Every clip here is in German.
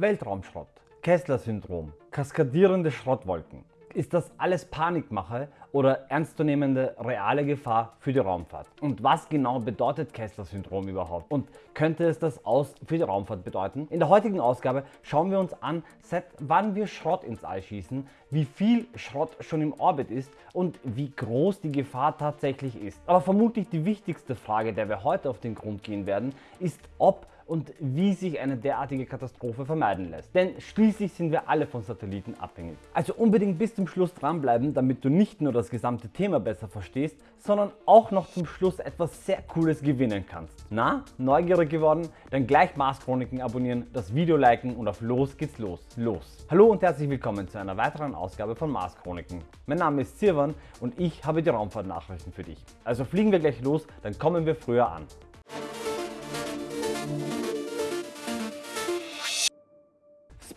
Weltraumschrott, Kessler-Syndrom, kaskadierende Schrottwolken. Ist das alles Panikmache oder ernstzunehmende reale Gefahr für die Raumfahrt? Und was genau bedeutet Kessler-Syndrom überhaupt? Und könnte es das aus für die Raumfahrt bedeuten? In der heutigen Ausgabe schauen wir uns an, seit wann wir Schrott ins All schießen, wie viel Schrott schon im Orbit ist und wie groß die Gefahr tatsächlich ist. Aber vermutlich die wichtigste Frage, der wir heute auf den Grund gehen werden, ist ob und wie sich eine derartige Katastrophe vermeiden lässt. Denn schließlich sind wir alle von Satelliten abhängig. Also unbedingt bis zum Schluss dranbleiben, damit du nicht nur das gesamte Thema besser verstehst, sondern auch noch zum Schluss etwas sehr cooles gewinnen kannst. Na, neugierig geworden? Dann gleich Mars Chroniken abonnieren, das Video liken und auf los geht's los. Los! Hallo und herzlich willkommen zu einer weiteren Ausgabe von Mars Chroniken. Mein Name ist Sirwan und ich habe die Raumfahrtnachrichten für dich. Also fliegen wir gleich los, dann kommen wir früher an.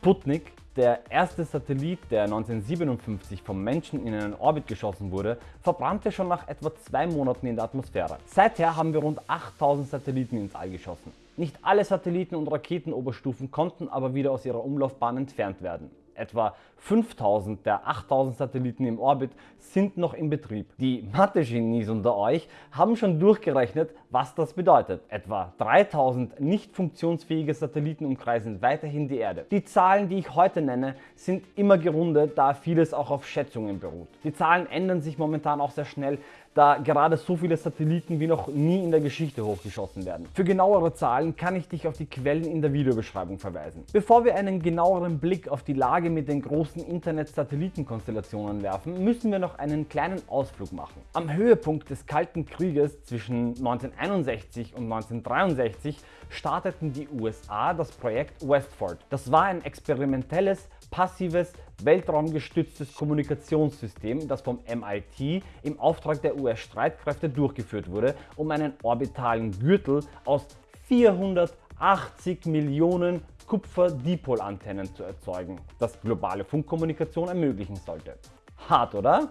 Sputnik, der erste Satellit, der 1957 vom Menschen in einen Orbit geschossen wurde, verbrannte schon nach etwa zwei Monaten in der Atmosphäre. Seither haben wir rund 8000 Satelliten ins All geschossen. Nicht alle Satelliten und Raketenoberstufen konnten aber wieder aus ihrer Umlaufbahn entfernt werden. Etwa 5000 der 8000 Satelliten im Orbit sind noch in Betrieb. Die Mathe-Genies unter euch haben schon durchgerechnet, was das bedeutet. Etwa 3000 nicht funktionsfähige Satelliten umkreisen weiterhin die Erde. Die Zahlen, die ich heute nenne, sind immer gerundet, da vieles auch auf Schätzungen beruht. Die Zahlen ändern sich momentan auch sehr schnell, da gerade so viele Satelliten wie noch nie in der Geschichte hochgeschossen werden. Für genauere Zahlen kann ich dich auf die Quellen in der Videobeschreibung verweisen. Bevor wir einen genaueren Blick auf die Lage mit den großen Internet-Satellitenkonstellationen werfen, müssen wir noch einen kleinen Ausflug machen. Am Höhepunkt des Kalten Krieges zwischen 1961 und 1963 starteten die USA das Projekt Westford. Das war ein experimentelles, passives, weltraumgestütztes Kommunikationssystem, das vom MIT im Auftrag der US-Streitkräfte durchgeführt wurde, um einen orbitalen Gürtel aus 480 Millionen Kupfer-Dipol-Antennen zu erzeugen, das globale Funkkommunikation ermöglichen sollte. Hart, oder?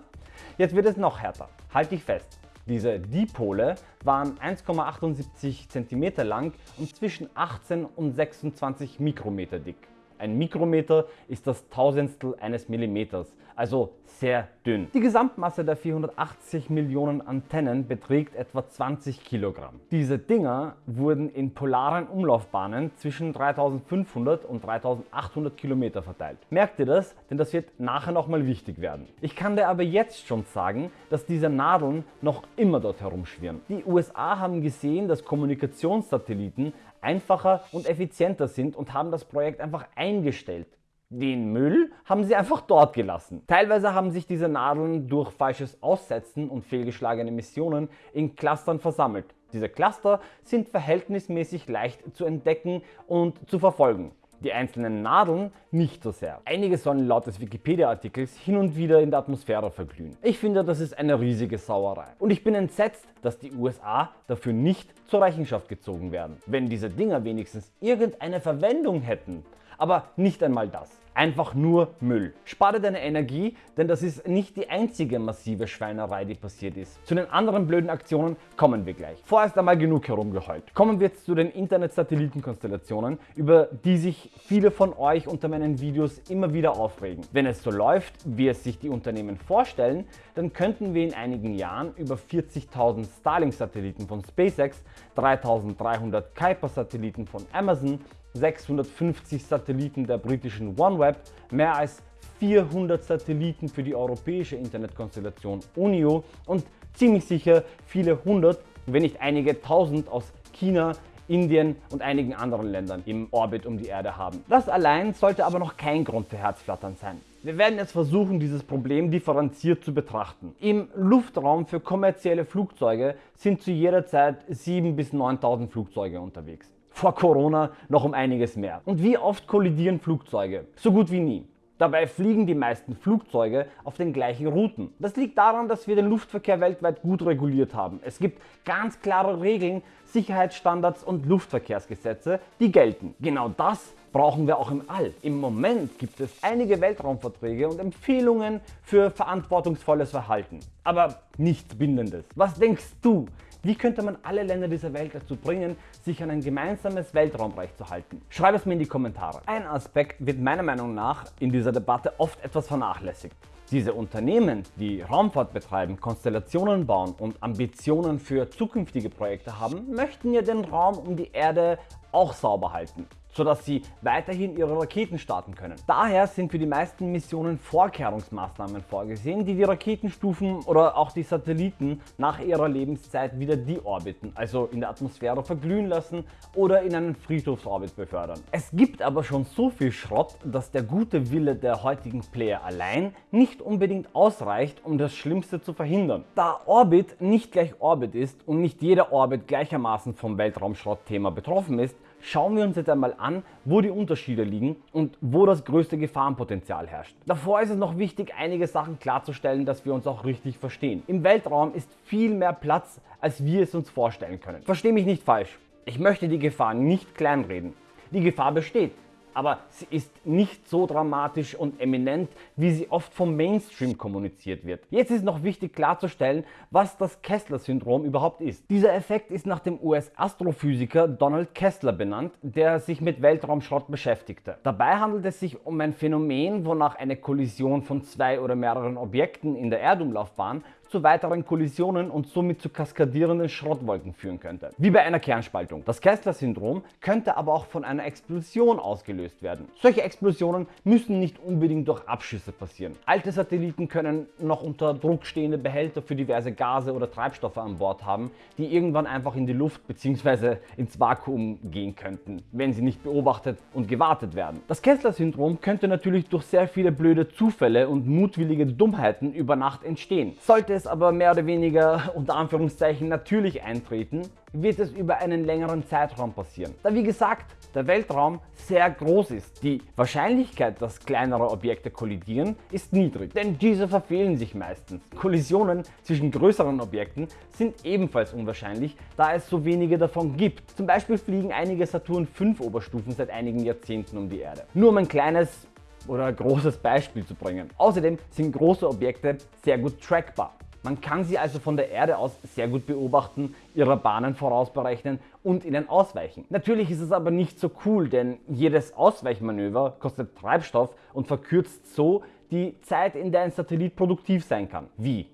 Jetzt wird es noch härter. Halt dich fest. Diese Dipole waren 1,78 cm lang und zwischen 18 und 26 Mikrometer dick. Ein Mikrometer ist das Tausendstel eines Millimeters, also sehr dünn. Die Gesamtmasse der 480 Millionen Antennen beträgt etwa 20 Kilogramm. Diese Dinger wurden in polaren Umlaufbahnen zwischen 3500 und 3800 Kilometer verteilt. Merkt ihr das? Denn das wird nachher nochmal wichtig werden. Ich kann dir aber jetzt schon sagen, dass diese Nadeln noch immer dort herumschwirren. Die USA haben gesehen, dass Kommunikationssatelliten einfacher und effizienter sind und haben das Projekt einfach eingestellt. Den Müll haben sie einfach dort gelassen. Teilweise haben sich diese Nadeln durch falsches Aussetzen und fehlgeschlagene Missionen in Clustern versammelt. Diese Cluster sind verhältnismäßig leicht zu entdecken und zu verfolgen die einzelnen Nadeln nicht so sehr. Einige sollen laut des Wikipedia-Artikels hin und wieder in der Atmosphäre verglühen. Ich finde, das ist eine riesige Sauerei. Und ich bin entsetzt, dass die USA dafür nicht zur Rechenschaft gezogen werden. Wenn diese Dinger wenigstens irgendeine Verwendung hätten, aber nicht einmal das einfach nur Müll. Spare deine Energie, denn das ist nicht die einzige massive Schweinerei, die passiert ist. Zu den anderen blöden Aktionen kommen wir gleich. Vorerst einmal genug herumgeheult. Kommen wir jetzt zu den Internet-Satellitenkonstellationen, über die sich viele von euch unter meinen Videos immer wieder aufregen. Wenn es so läuft, wie es sich die Unternehmen vorstellen, dann könnten wir in einigen Jahren über 40.000 Starlink-Satelliten von SpaceX, 3.300 Kuiper-Satelliten von Amazon 650 Satelliten der britischen OneWeb, mehr als 400 Satelliten für die europäische Internetkonstellation UNIO und ziemlich sicher viele hundert, wenn nicht einige tausend aus China, Indien und einigen anderen Ländern im Orbit um die Erde haben. Das allein sollte aber noch kein Grund für Herzflattern sein. Wir werden jetzt versuchen, dieses Problem differenziert zu betrachten. Im Luftraum für kommerzielle Flugzeuge sind zu jeder Zeit 7.000 bis 9.000 Flugzeuge unterwegs vor Corona noch um einiges mehr. Und wie oft kollidieren Flugzeuge? So gut wie nie. Dabei fliegen die meisten Flugzeuge auf den gleichen Routen. Das liegt daran, dass wir den Luftverkehr weltweit gut reguliert haben. Es gibt ganz klare Regeln, Sicherheitsstandards und Luftverkehrsgesetze, die gelten. Genau das brauchen wir auch im All. Im Moment gibt es einige Weltraumverträge und Empfehlungen für verantwortungsvolles Verhalten, aber nichts Bindendes. Was denkst du? Wie könnte man alle Länder dieser Welt dazu bringen, sich an ein gemeinsames Weltraumrecht zu halten? Schreib es mir in die Kommentare. Ein Aspekt wird meiner Meinung nach in dieser Debatte oft etwas vernachlässigt. Diese Unternehmen, die Raumfahrt betreiben, Konstellationen bauen und Ambitionen für zukünftige Projekte haben, möchten ja den Raum um die Erde auch sauber halten sodass sie weiterhin ihre Raketen starten können. Daher sind für die meisten Missionen Vorkehrungsmaßnahmen vorgesehen, die die Raketenstufen oder auch die Satelliten nach ihrer Lebenszeit wieder deorbiten, also in der Atmosphäre verglühen lassen oder in einen Friedhofsorbit befördern. Es gibt aber schon so viel Schrott, dass der gute Wille der heutigen Player allein nicht unbedingt ausreicht, um das Schlimmste zu verhindern. Da Orbit nicht gleich Orbit ist und nicht jeder Orbit gleichermaßen vom Weltraumschrottthema betroffen ist, schauen wir uns jetzt einmal an, wo die Unterschiede liegen und wo das größte Gefahrenpotenzial herrscht. Davor ist es noch wichtig, einige Sachen klarzustellen, dass wir uns auch richtig verstehen. Im Weltraum ist viel mehr Platz, als wir es uns vorstellen können. Versteh mich nicht falsch. Ich möchte die Gefahr nicht kleinreden. Die Gefahr besteht aber sie ist nicht so dramatisch und eminent, wie sie oft vom Mainstream kommuniziert wird. Jetzt ist noch wichtig klarzustellen, was das Kessler-Syndrom überhaupt ist. Dieser Effekt ist nach dem US-Astrophysiker Donald Kessler benannt, der sich mit Weltraumschrott beschäftigte. Dabei handelt es sich um ein Phänomen, wonach eine Kollision von zwei oder mehreren Objekten in der Erdumlaufbahn zu weiteren Kollisionen und somit zu kaskadierenden Schrottwolken führen könnte. Wie bei einer Kernspaltung. Das Kessler-Syndrom könnte aber auch von einer Explosion ausgelöst werden. Solche Explosionen müssen nicht unbedingt durch Abschüsse passieren. Alte Satelliten können noch unter Druck stehende Behälter für diverse Gase oder Treibstoffe an Bord haben, die irgendwann einfach in die Luft bzw. ins Vakuum gehen könnten, wenn sie nicht beobachtet und gewartet werden. Das Kessler-Syndrom könnte natürlich durch sehr viele blöde Zufälle und mutwillige Dummheiten über Nacht entstehen. Sollte es aber mehr oder weniger unter Anführungszeichen natürlich eintreten, wird es über einen längeren Zeitraum passieren. Da wie gesagt der Weltraum sehr groß ist. Die Wahrscheinlichkeit, dass kleinere Objekte kollidieren, ist niedrig, denn diese verfehlen sich meistens. Kollisionen zwischen größeren Objekten sind ebenfalls unwahrscheinlich, da es so wenige davon gibt. Zum Beispiel fliegen einige Saturn V Oberstufen seit einigen Jahrzehnten um die Erde. Nur um ein kleines oder großes Beispiel zu bringen. Außerdem sind große Objekte sehr gut trackbar. Man kann sie also von der Erde aus sehr gut beobachten, ihre Bahnen vorausberechnen und ihnen ausweichen. Natürlich ist es aber nicht so cool, denn jedes Ausweichmanöver kostet Treibstoff und verkürzt so die Zeit, in der ein Satellit produktiv sein kann. Wie?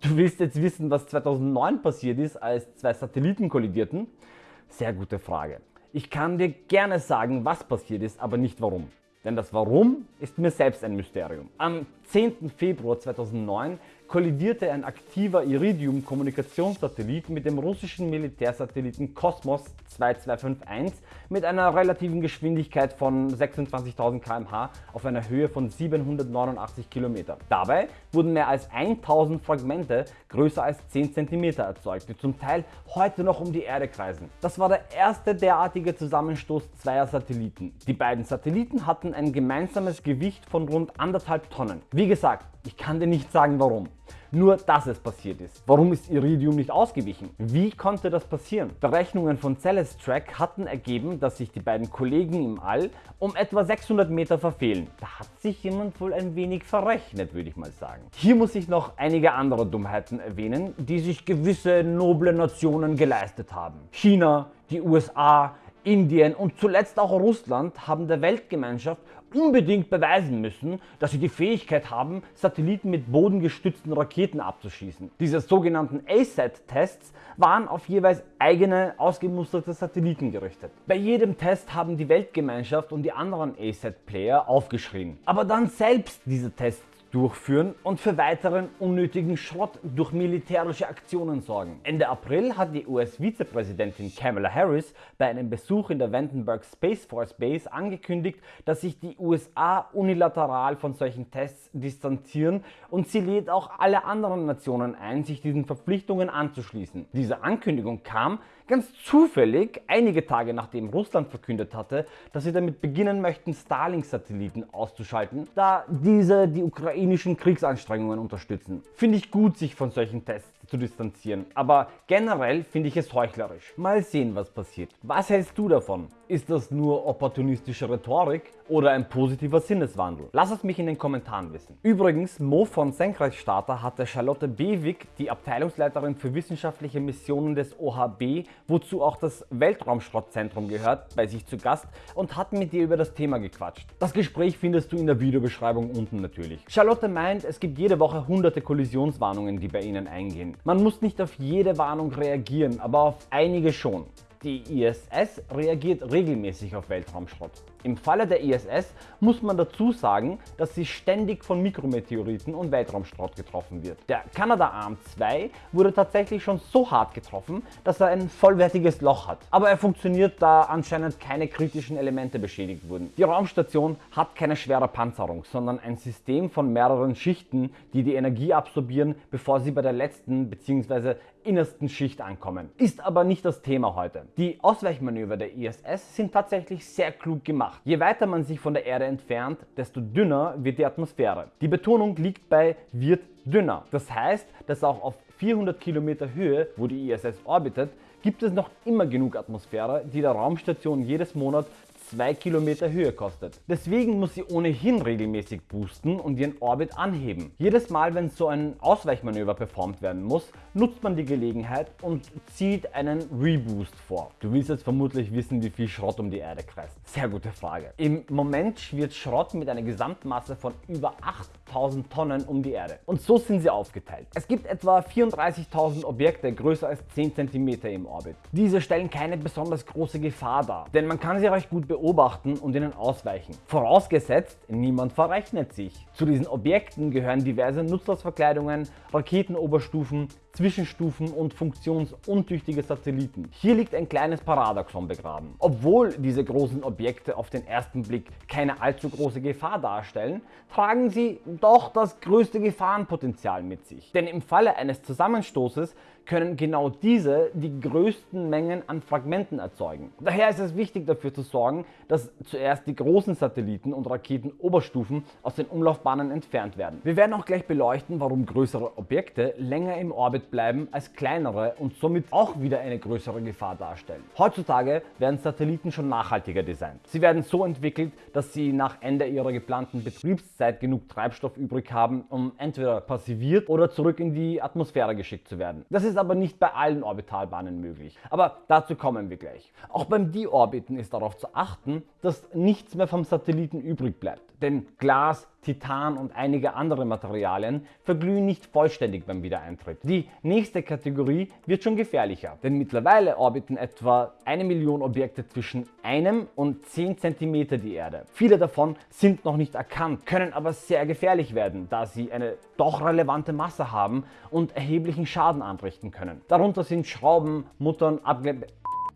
Du willst jetzt wissen, was 2009 passiert ist, als zwei Satelliten kollidierten? Sehr gute Frage. Ich kann dir gerne sagen, was passiert ist, aber nicht warum. Denn das Warum ist mir selbst ein Mysterium. Am 10. Februar 2009 kollidierte ein aktiver Iridium-Kommunikationssatellit mit dem russischen Militärsatelliten Kosmos 2251 mit einer relativen Geschwindigkeit von 26.000 km/h auf einer Höhe von 789 km. Dabei wurden mehr als 1000 Fragmente größer als 10 cm erzeugt, die zum Teil heute noch um die Erde kreisen. Das war der erste derartige Zusammenstoß zweier Satelliten. Die beiden Satelliten hatten ein gemeinsames Gewicht von rund anderthalb Tonnen. Wie gesagt, ich kann dir nicht sagen warum. Nur, dass es passiert ist. Warum ist Iridium nicht ausgewichen? Wie konnte das passieren? Berechnungen von Celestrack hatten ergeben, dass sich die beiden Kollegen im All um etwa 600 Meter verfehlen. Da hat sich jemand wohl ein wenig verrechnet, würde ich mal sagen. Hier muss ich noch einige andere Dummheiten erwähnen, die sich gewisse noble Nationen geleistet haben. China, die USA, Indien und zuletzt auch Russland haben der Weltgemeinschaft unbedingt beweisen müssen, dass sie die Fähigkeit haben, Satelliten mit bodengestützten Raketen abzuschießen. Diese sogenannten ASAT-Tests waren auf jeweils eigene ausgemusterte Satelliten gerichtet. Bei jedem Test haben die Weltgemeinschaft und die anderen ASAT-Player aufgeschrien. Aber dann selbst diese Tests durchführen und für weiteren unnötigen Schrott durch militärische Aktionen sorgen. Ende April hat die US-Vizepräsidentin Kamala Harris bei einem Besuch in der Vandenberg Space Force Base angekündigt, dass sich die USA unilateral von solchen Tests distanzieren und sie lädt auch alle anderen Nationen ein, sich diesen Verpflichtungen anzuschließen. Diese Ankündigung kam ganz zufällig einige Tage nachdem Russland verkündet hatte, dass sie damit beginnen möchten, Starlink-Satelliten auszuschalten, da diese die ukrainischen Kriegsanstrengungen unterstützen. Finde ich gut, sich von solchen Tests zu distanzieren, aber generell finde ich es heuchlerisch. Mal sehen was passiert. Was hältst du davon? Ist das nur opportunistische Rhetorik oder ein positiver Sinneswandel? Lass es mich in den Kommentaren wissen. Übrigens, Mo von Senkrechtstarter hatte Charlotte Bewig, die Abteilungsleiterin für wissenschaftliche Missionen des OHB, wozu auch das Weltraumschrottzentrum gehört, bei sich zu Gast und hat mit ihr über das Thema gequatscht. Das Gespräch findest du in der Videobeschreibung unten natürlich. Charlotte meint, es gibt jede Woche hunderte Kollisionswarnungen, die bei ihnen eingehen. Man muss nicht auf jede Warnung reagieren, aber auf einige schon. Die ISS reagiert regelmäßig auf Weltraumschrott. Im Falle der ISS muss man dazu sagen, dass sie ständig von Mikrometeoriten und Weltraumschrott getroffen wird. Der Canadarm 2 wurde tatsächlich schon so hart getroffen, dass er ein vollwertiges Loch hat. Aber er funktioniert, da anscheinend keine kritischen Elemente beschädigt wurden. Die Raumstation hat keine schwere Panzerung, sondern ein System von mehreren Schichten, die die Energie absorbieren, bevor sie bei der letzten bzw. innersten Schicht ankommen. Ist aber nicht das Thema heute. Die Ausweichmanöver der ISS sind tatsächlich sehr klug gemacht. Je weiter man sich von der Erde entfernt, desto dünner wird die Atmosphäre. Die Betonung liegt bei wird dünner. Das heißt, dass auch auf 400 Kilometer Höhe, wo die ISS orbitet, gibt es noch immer genug Atmosphäre, die der Raumstation jedes Monat 2 Kilometer Höhe kostet. Deswegen muss sie ohnehin regelmäßig boosten und ihren Orbit anheben. Jedes Mal, wenn so ein Ausweichmanöver performt werden muss, nutzt man die Gelegenheit und zieht einen Reboost vor. Du willst jetzt vermutlich wissen, wie viel Schrott um die Erde kreist. Sehr gute Frage. Im Moment schwirrt Schrott mit einer Gesamtmasse von über 8000 Tonnen um die Erde. Und so sind sie aufgeteilt. Es gibt etwa 34.000 Objekte größer als 10 cm im Orbit. Diese stellen keine besonders große Gefahr dar, denn man kann sie recht gut beobachten und ihnen ausweichen. Vorausgesetzt, niemand verrechnet sich. Zu diesen Objekten gehören diverse Nutzlastverkleidungen, Raketenoberstufen, Zwischenstufen und funktionsuntüchtige Satelliten. Hier liegt ein kleines Paradoxon begraben. Obwohl diese großen Objekte auf den ersten Blick keine allzu große Gefahr darstellen, tragen sie doch das größte Gefahrenpotenzial mit sich. Denn im Falle eines Zusammenstoßes können genau diese die größten Mengen an Fragmenten erzeugen. Daher ist es wichtig dafür zu sorgen, dass zuerst die großen Satelliten und Raketenoberstufen aus den Umlaufbahnen entfernt werden. Wir werden auch gleich beleuchten, warum größere Objekte länger im Orbit bleiben als kleinere und somit auch wieder eine größere Gefahr darstellen. Heutzutage werden Satelliten schon nachhaltiger designt. Sie werden so entwickelt, dass sie nach Ende ihrer geplanten Betriebszeit genug Treibstoff übrig haben, um entweder passiviert oder zurück in die Atmosphäre geschickt zu werden. Das ist aber nicht bei allen Orbitalbahnen möglich. Aber dazu kommen wir gleich. Auch beim Deorbiten ist darauf zu achten, dass nichts mehr vom Satelliten übrig bleibt. Denn Glas, Titan und einige andere Materialien verglühen nicht vollständig beim Wiedereintritt. Die nächste Kategorie wird schon gefährlicher, denn mittlerweile orbiten etwa eine Million Objekte zwischen einem und 10 cm die Erde. Viele davon sind noch nicht erkannt, können aber sehr gefährlich werden, da sie eine doch relevante Masse haben und erheblichen Schaden anrichten können. Darunter sind Schrauben, Muttern, Abge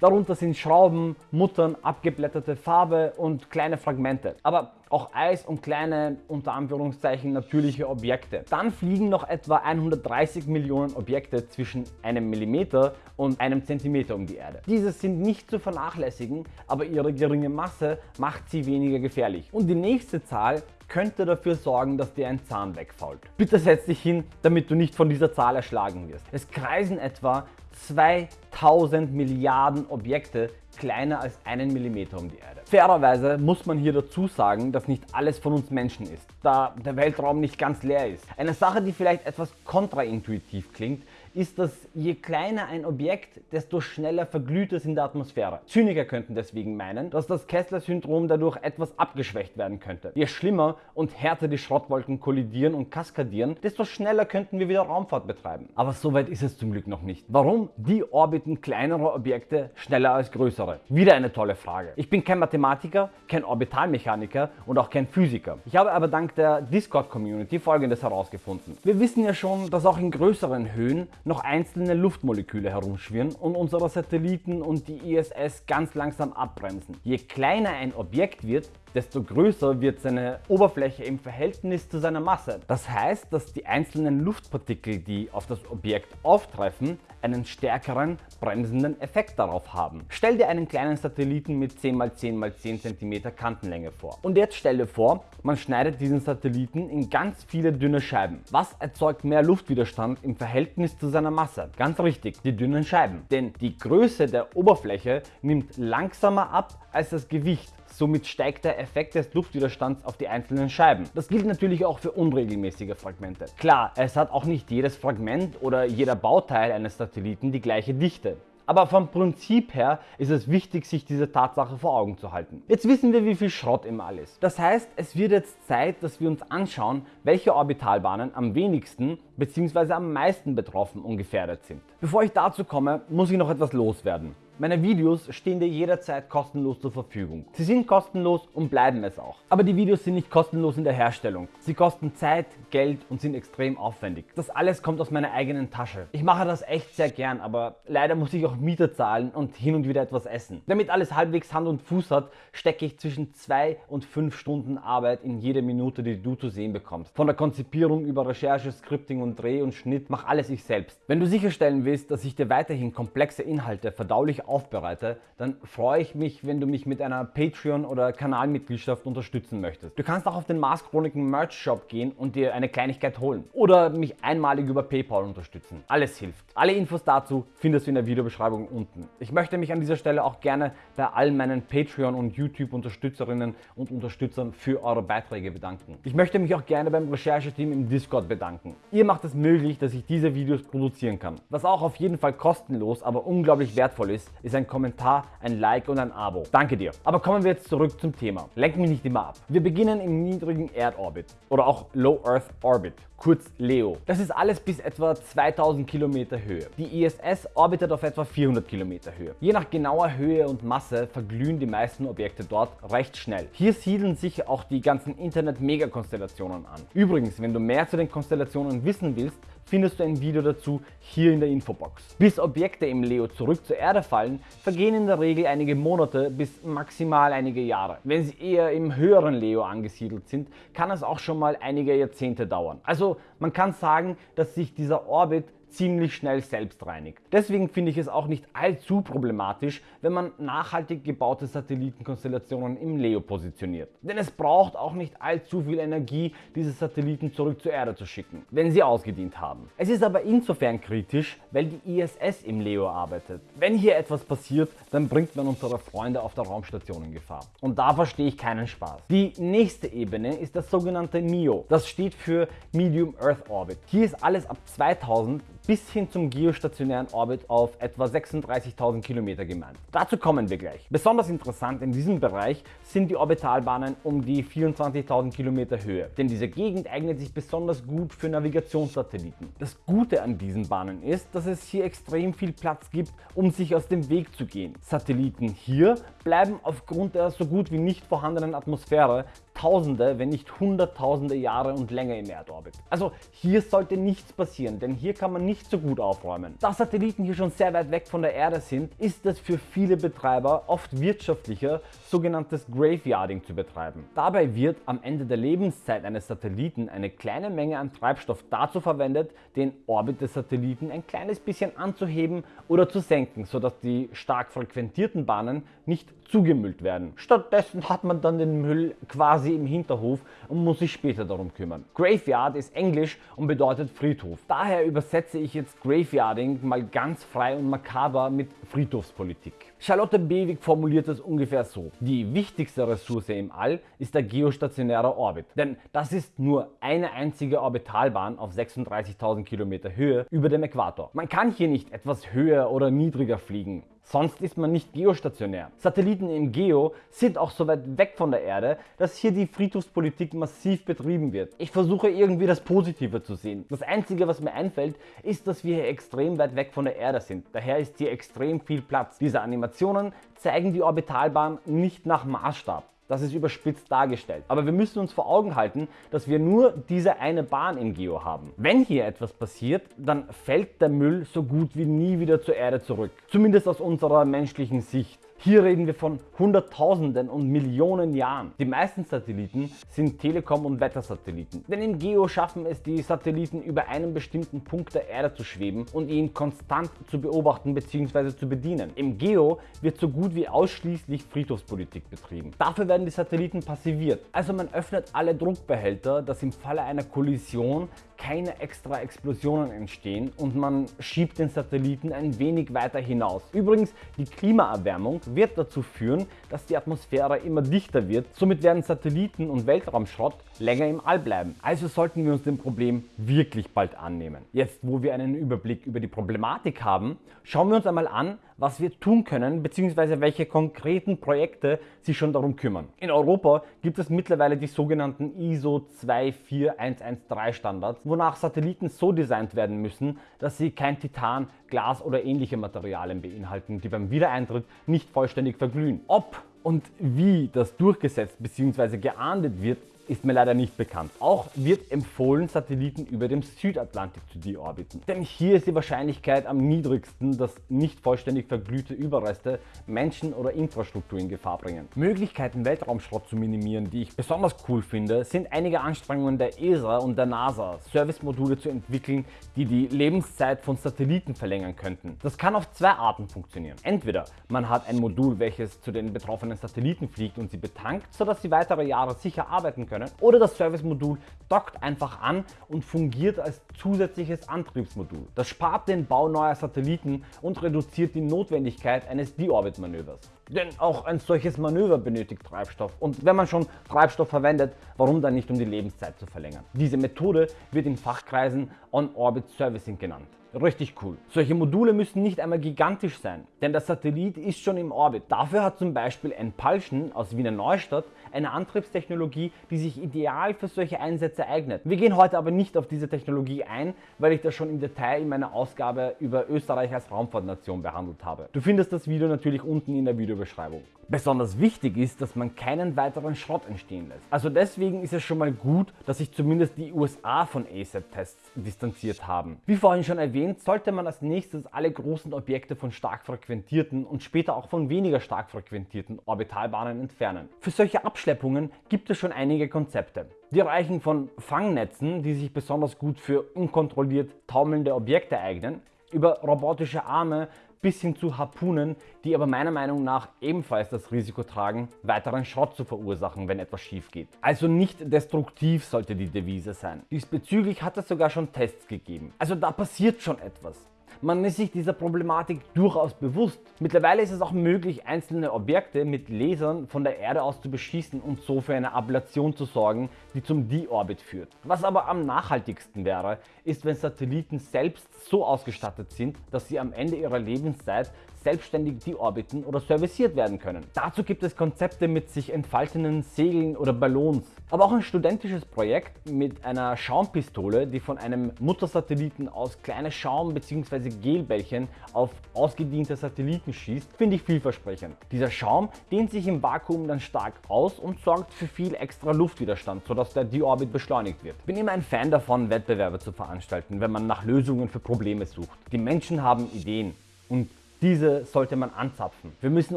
Darunter sind Schrauben, Muttern, abgeblätterte Farbe und kleine Fragmente. Aber auch Eis und kleine, unter Anführungszeichen, natürliche Objekte. Dann fliegen noch etwa 130 Millionen Objekte zwischen einem Millimeter und einem Zentimeter um die Erde. Diese sind nicht zu vernachlässigen, aber ihre geringe Masse macht sie weniger gefährlich. Und die nächste Zahl könnte dafür sorgen, dass dir ein Zahn wegfault. Bitte setz dich hin, damit du nicht von dieser Zahl erschlagen wirst. Es kreisen etwa 2000 Milliarden Objekte kleiner als einen Millimeter um die Erde. Fairerweise muss man hier dazu sagen, dass nicht alles von uns Menschen ist, da der Weltraum nicht ganz leer ist. Eine Sache, die vielleicht etwas kontraintuitiv klingt, ist, dass je kleiner ein Objekt, desto schneller verglüht es in der Atmosphäre. Zyniker könnten deswegen meinen, dass das Kessler-Syndrom dadurch etwas abgeschwächt werden könnte. Je schlimmer und härter die Schrottwolken kollidieren und kaskadieren, desto schneller könnten wir wieder Raumfahrt betreiben. Aber so weit ist es zum Glück noch nicht. Warum? Die orbiten kleinere Objekte schneller als größere. Wieder eine tolle Frage. Ich bin kein Mathematiker, kein Orbitalmechaniker und auch kein Physiker. Ich habe aber dank der Discord-Community folgendes herausgefunden. Wir wissen ja schon, dass auch in größeren Höhen noch einzelne Luftmoleküle herumschwirren und unsere Satelliten und die ISS ganz langsam abbremsen. Je kleiner ein Objekt wird, desto größer wird seine Oberfläche im Verhältnis zu seiner Masse. Das heißt, dass die einzelnen Luftpartikel, die auf das Objekt auftreffen, einen stärkeren bremsenden Effekt darauf haben. Stell dir einen kleinen Satelliten mit 10x10x10 cm Kantenlänge vor. Und jetzt stell dir vor, man schneidet diesen Satelliten in ganz viele dünne Scheiben. Was erzeugt mehr Luftwiderstand im Verhältnis zu seiner Masse? Ganz richtig, die dünnen Scheiben. Denn die Größe der Oberfläche nimmt langsamer ab als das Gewicht. Somit steigt der Effekt des Luftwiderstands auf die einzelnen Scheiben. Das gilt natürlich auch für unregelmäßige Fragmente. Klar, es hat auch nicht jedes Fragment oder jeder Bauteil eines Satelliten die gleiche Dichte. Aber vom Prinzip her ist es wichtig, sich diese Tatsache vor Augen zu halten. Jetzt wissen wir, wie viel Schrott im All ist. Das heißt, es wird jetzt Zeit, dass wir uns anschauen, welche Orbitalbahnen am wenigsten bzw. am meisten betroffen und gefährdet sind. Bevor ich dazu komme, muss ich noch etwas loswerden. Meine Videos stehen dir jederzeit kostenlos zur Verfügung. Sie sind kostenlos und bleiben es auch. Aber die Videos sind nicht kostenlos in der Herstellung. Sie kosten Zeit, Geld und sind extrem aufwendig. Das alles kommt aus meiner eigenen Tasche. Ich mache das echt sehr gern, aber leider muss ich auch Miete zahlen und hin und wieder etwas essen. Damit alles halbwegs Hand und Fuß hat, stecke ich zwischen zwei und fünf Stunden Arbeit in jede Minute, die du zu sehen bekommst. Von der Konzipierung über Recherche, Scripting und Dreh und Schnitt, mach alles ich selbst. Wenn du sicherstellen willst, dass ich dir weiterhin komplexe Inhalte verdaulich aufbereite, dann freue ich mich, wenn du mich mit einer Patreon- oder Kanalmitgliedschaft unterstützen möchtest. Du kannst auch auf den Mars Chroniken Merch Shop gehen und dir eine Kleinigkeit holen oder mich einmalig über PayPal unterstützen. Alles hilft. Alle Infos dazu findest du in der Videobeschreibung unten. Ich möchte mich an dieser Stelle auch gerne bei all meinen Patreon- und YouTube-Unterstützerinnen und Unterstützern für eure Beiträge bedanken. Ich möchte mich auch gerne beim Rechercheteam im Discord bedanken. Ihr macht es möglich, dass ich diese Videos produzieren kann. Was auch auf jeden Fall kostenlos, aber unglaublich wertvoll ist, ist ein Kommentar, ein Like und ein Abo. Danke dir. Aber kommen wir jetzt zurück zum Thema. Lenk mich nicht immer ab. Wir beginnen im niedrigen Erdorbit oder auch Low Earth Orbit, kurz LEO. Das ist alles bis etwa 2000 Kilometer Höhe. Die ISS orbitet auf etwa 400 Kilometer Höhe. Je nach genauer Höhe und Masse verglühen die meisten Objekte dort recht schnell. Hier siedeln sich auch die ganzen Internet-Megakonstellationen an. Übrigens, wenn du mehr zu den Konstellationen wissen willst, findest du ein Video dazu hier in der Infobox. Bis Objekte im Leo zurück zur Erde fallen, vergehen in der Regel einige Monate bis maximal einige Jahre. Wenn sie eher im höheren Leo angesiedelt sind, kann es auch schon mal einige Jahrzehnte dauern. Also man kann sagen, dass sich dieser Orbit ziemlich schnell selbst reinigt. Deswegen finde ich es auch nicht allzu problematisch, wenn man nachhaltig gebaute Satellitenkonstellationen im LEO positioniert. Denn es braucht auch nicht allzu viel Energie, diese Satelliten zurück zur Erde zu schicken, wenn sie ausgedient haben. Es ist aber insofern kritisch, weil die ISS im LEO arbeitet. Wenn hier etwas passiert, dann bringt man unsere Freunde auf der Raumstation in Gefahr. Und da verstehe ich keinen Spaß. Die nächste Ebene ist das sogenannte MEO. Das steht für Medium Earth Orbit. Hier ist alles ab 2000 bis hin zum geostationären Orbit auf etwa 36.000 Kilometer gemeint. Dazu kommen wir gleich. Besonders interessant in diesem Bereich sind die Orbitalbahnen um die 24.000 Kilometer Höhe, denn diese Gegend eignet sich besonders gut für Navigationssatelliten. Das Gute an diesen Bahnen ist, dass es hier extrem viel Platz gibt, um sich aus dem Weg zu gehen. Satelliten hier bleiben aufgrund der so gut wie nicht vorhandenen Atmosphäre Tausende, wenn nicht Hunderttausende Jahre und länger im Erdorbit. Also hier sollte nichts passieren, denn hier kann man nicht so gut aufräumen. Da Satelliten hier schon sehr weit weg von der Erde sind, ist es für viele Betreiber oft wirtschaftlicher, sogenanntes Graveyarding zu betreiben. Dabei wird am Ende der Lebenszeit eines Satelliten eine kleine Menge an Treibstoff dazu verwendet, den Orbit des Satelliten ein kleines bisschen anzuheben oder zu senken, sodass die stark frequentierten Bahnen nicht zugemüllt werden. Stattdessen hat man dann den Müll quasi im Hinterhof und muss sich später darum kümmern. Graveyard ist Englisch und bedeutet Friedhof. Daher übersetze ich jetzt Graveyarding mal ganz frei und makaber mit Friedhofspolitik. Charlotte Bewig formuliert es ungefähr so. Die wichtigste Ressource im All ist der geostationäre Orbit. Denn das ist nur eine einzige Orbitalbahn auf 36.000 Kilometer Höhe über dem Äquator. Man kann hier nicht etwas höher oder niedriger fliegen. Sonst ist man nicht geostationär. Satelliten im Geo sind auch so weit weg von der Erde, dass hier die Friedhofspolitik massiv betrieben wird. Ich versuche irgendwie das Positive zu sehen. Das einzige was mir einfällt, ist, dass wir hier extrem weit weg von der Erde sind. Daher ist hier extrem viel Platz. Diese Animationen zeigen die Orbitalbahn nicht nach Maßstab. Das ist überspitzt dargestellt. Aber wir müssen uns vor Augen halten, dass wir nur diese eine Bahn im Geo haben. Wenn hier etwas passiert, dann fällt der Müll so gut wie nie wieder zur Erde zurück. Zumindest aus unserer menschlichen Sicht. Hier reden wir von Hunderttausenden und Millionen Jahren. Die meisten Satelliten sind Telekom- und Wettersatelliten. Denn im Geo schaffen es die Satelliten über einen bestimmten Punkt der Erde zu schweben und ihn konstant zu beobachten bzw. zu bedienen. Im Geo wird so gut wie ausschließlich Friedhofspolitik betrieben. Dafür werden die Satelliten passiviert. Also man öffnet alle Druckbehälter, dass im Falle einer Kollision keine extra Explosionen entstehen und man schiebt den Satelliten ein wenig weiter hinaus. Übrigens, die Klimaerwärmung wird dazu führen, dass die Atmosphäre immer dichter wird. Somit werden Satelliten und Weltraumschrott länger im All bleiben. Also sollten wir uns dem Problem wirklich bald annehmen. Jetzt, wo wir einen Überblick über die Problematik haben, schauen wir uns einmal an, was wir tun können bzw. welche konkreten Projekte sich schon darum kümmern. In Europa gibt es mittlerweile die sogenannten ISO 24113 Standards, wonach Satelliten so designt werden müssen, dass sie kein Titan, Glas oder ähnliche Materialien beinhalten, die beim Wiedereintritt nicht vollständig verglühen. Ob und wie das durchgesetzt bzw. geahndet wird, ist mir leider nicht bekannt. Auch wird empfohlen, Satelliten über dem Südatlantik zu deorbiten. Denn hier ist die Wahrscheinlichkeit am niedrigsten, dass nicht vollständig verglühte Überreste Menschen oder Infrastruktur in Gefahr bringen. Möglichkeiten Weltraumschrott zu minimieren, die ich besonders cool finde, sind einige Anstrengungen der ESA und der NASA, Servicemodule zu entwickeln, die die Lebenszeit von Satelliten verlängern könnten. Das kann auf zwei Arten funktionieren. Entweder man hat ein Modul, welches zu den betroffenen Satelliten fliegt und sie betankt, sodass sie weitere Jahre sicher arbeiten können können. Oder das Service-Modul dockt einfach an und fungiert als zusätzliches Antriebsmodul. Das spart den Bau neuer Satelliten und reduziert die Notwendigkeit eines Deorbit-Manövers. Denn auch ein solches Manöver benötigt Treibstoff und wenn man schon Treibstoff verwendet, warum dann nicht um die Lebenszeit zu verlängern? Diese Methode wird in Fachkreisen On-Orbit Servicing genannt. Richtig cool. Solche Module müssen nicht einmal gigantisch sein, denn der Satellit ist schon im Orbit. Dafür hat zum Beispiel Enpulsion aus Wiener Neustadt eine Antriebstechnologie, die sich ideal für solche Einsätze eignet. Wir gehen heute aber nicht auf diese Technologie ein, weil ich das schon im Detail in meiner Ausgabe über Österreich als Raumfahrtnation behandelt habe. Du findest das Video natürlich unten in der Videobeschreibung. Besonders wichtig ist, dass man keinen weiteren Schrott entstehen lässt. Also deswegen ist es schon mal gut, dass sich zumindest die USA von ASAT-Tests distanziert haben. Wie vorhin schon erwähnt, sollte man als nächstes alle großen Objekte von stark frequentierten und später auch von weniger stark frequentierten Orbitalbahnen entfernen. Für solche Abschleppungen gibt es schon einige Konzepte. Die reichen von Fangnetzen, die sich besonders gut für unkontrolliert taumelnde Objekte eignen, über robotische Arme bis hin zu Harpunen, die aber meiner Meinung nach ebenfalls das Risiko tragen, weiteren Schrott zu verursachen, wenn etwas schief geht. Also nicht destruktiv sollte die Devise sein. Diesbezüglich hat es sogar schon Tests gegeben. Also da passiert schon etwas. Man ist sich dieser Problematik durchaus bewusst. Mittlerweile ist es auch möglich, einzelne Objekte mit Lasern von der Erde aus zu beschießen und so für eine Ablation zu sorgen, die zum D-Orbit führt. Was aber am nachhaltigsten wäre, ist, wenn Satelliten selbst so ausgestattet sind, dass sie am Ende ihrer Lebenszeit selbstständig deorbiten oder serviciert werden können. Dazu gibt es Konzepte mit sich entfaltenden Segeln oder Ballons. Aber auch ein studentisches Projekt mit einer Schaumpistole, die von einem Muttersatelliten aus kleine Schaum- bzw. Gelbällchen auf ausgediente Satelliten schießt, finde ich vielversprechend. Dieser Schaum dehnt sich im Vakuum dann stark aus und sorgt für viel extra Luftwiderstand, sodass der Deorbit beschleunigt wird. Bin immer ein Fan davon, Wettbewerbe zu veranstalten, wenn man nach Lösungen für Probleme sucht. Die Menschen haben Ideen und diese sollte man anzapfen. Wir müssen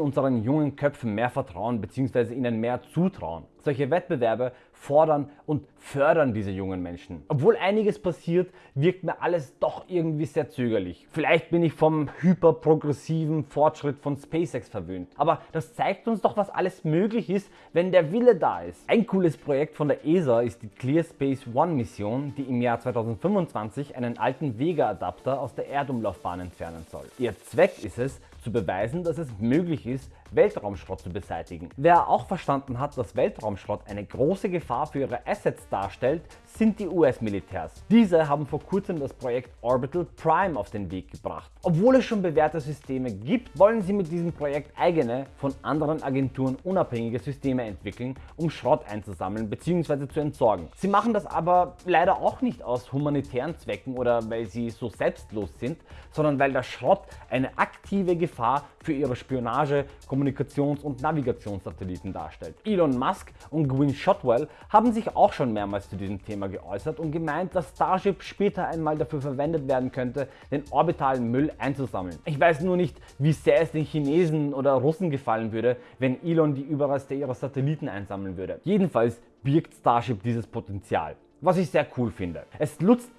unseren jungen Köpfen mehr vertrauen bzw. ihnen mehr zutrauen. Solche Wettbewerbe fordern und fördern diese jungen Menschen. Obwohl einiges passiert, wirkt mir alles doch irgendwie sehr zögerlich. Vielleicht bin ich vom hyperprogressiven Fortschritt von SpaceX verwöhnt. Aber das zeigt uns doch, was alles möglich ist, wenn der Wille da ist. Ein cooles Projekt von der ESA ist die Clear Space One Mission, die im Jahr 2025 einen alten Vega-Adapter aus der Erdumlaufbahn entfernen soll. Ihr Zweck ist es, zu beweisen, dass es möglich ist, Weltraumschrott zu beseitigen. Wer auch verstanden hat, dass Weltraumschrott eine große Gefahr für ihre Assets darstellt, sind die US-Militärs. Diese haben vor kurzem das Projekt Orbital Prime auf den Weg gebracht. Obwohl es schon bewährte Systeme gibt, wollen sie mit diesem Projekt eigene, von anderen Agenturen unabhängige Systeme entwickeln, um Schrott einzusammeln bzw. zu entsorgen. Sie machen das aber leider auch nicht aus humanitären Zwecken oder weil sie so selbstlos sind, sondern weil der Schrott eine aktive Gefahr für ihre Spionage, Kommunikation Kommunikations- und Navigationssatelliten darstellt. Elon Musk und Gwynne Shotwell haben sich auch schon mehrmals zu diesem Thema geäußert und gemeint, dass Starship später einmal dafür verwendet werden könnte, den orbitalen Müll einzusammeln. Ich weiß nur nicht, wie sehr es den Chinesen oder Russen gefallen würde, wenn Elon die Überreste ihrer Satelliten einsammeln würde. Jedenfalls birgt Starship dieses Potenzial, was ich sehr cool finde. Es nutzt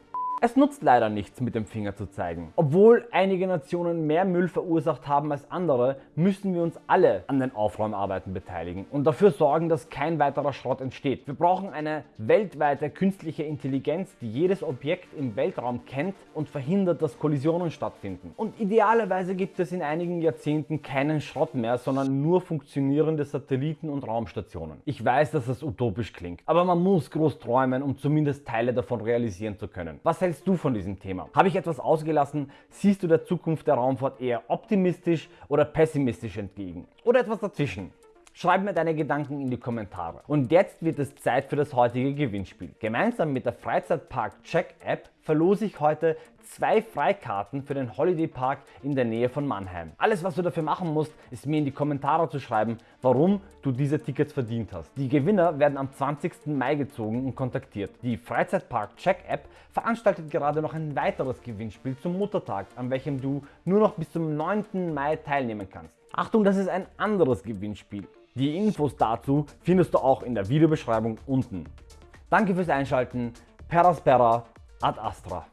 es nutzt leider nichts mit dem Finger zu zeigen. Obwohl einige Nationen mehr Müll verursacht haben als andere, müssen wir uns alle an den Aufräumarbeiten beteiligen und dafür sorgen, dass kein weiterer Schrott entsteht. Wir brauchen eine weltweite künstliche Intelligenz, die jedes Objekt im Weltraum kennt und verhindert, dass Kollisionen stattfinden. Und idealerweise gibt es in einigen Jahrzehnten keinen Schrott mehr, sondern nur funktionierende Satelliten und Raumstationen. Ich weiß, dass das utopisch klingt, aber man muss groß träumen, um zumindest Teile davon realisieren zu können. Was hält hältst du von diesem Thema? Habe ich etwas ausgelassen? Siehst du der Zukunft der Raumfahrt eher optimistisch oder pessimistisch entgegen? Oder etwas dazwischen? Schreib mir deine Gedanken in die Kommentare. Und jetzt wird es Zeit für das heutige Gewinnspiel. Gemeinsam mit der Freizeitpark Check App verlose ich heute zwei Freikarten für den Holiday Park in der Nähe von Mannheim. Alles was du dafür machen musst, ist mir in die Kommentare zu schreiben, warum du diese Tickets verdient hast. Die Gewinner werden am 20. Mai gezogen und kontaktiert. Die Freizeitpark Check App veranstaltet gerade noch ein weiteres Gewinnspiel zum Muttertag, an welchem du nur noch bis zum 9. Mai teilnehmen kannst. Achtung, das ist ein anderes Gewinnspiel. Die Infos dazu findest du auch in der Videobeschreibung unten. Danke fürs Einschalten, Peraspera ad Astra.